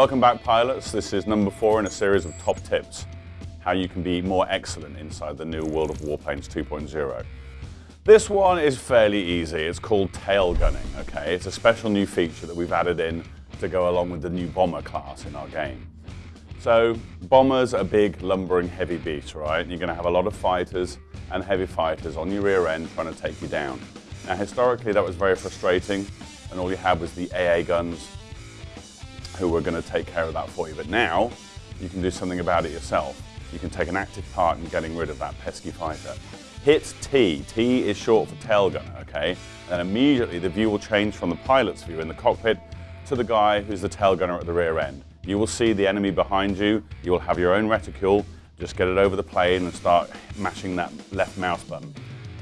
Welcome back pilots. This is number four in a series of top tips, how you can be more excellent inside the new World of Warplanes 2.0. This one is fairly easy. It's called tail gunning, okay? It's a special new feature that we've added in to go along with the new bomber class in our game. So bombers are big, lumbering, heavy beasts, right? You're gonna have a lot of fighters and heavy fighters on your rear end trying to take you down. Now historically that was very frustrating and all you had was the AA guns who were going to take care of that for you. But now you can do something about it yourself. You can take an active part in getting rid of that pesky fighter. Hit T. T is short for tail gunner, okay? And immediately the view will change from the pilot's view in the cockpit to the guy who's the tail gunner at the rear end. You will see the enemy behind you. You will have your own reticule. Just get it over the plane and start mashing that left mouse button.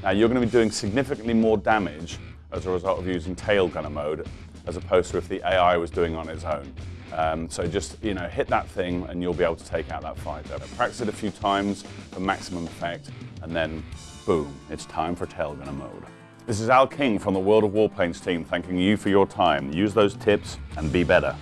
Now you're going to be doing significantly more damage as a result of using tail gunner mode as opposed to if the AI was doing on its own. Um, so just, you know, hit that thing and you'll be able to take out that fighter. Practice it a few times for maximum effect and then boom, it's time for tail gunner mode. This is Al King from the World of Warplanes team thanking you for your time. Use those tips and be better.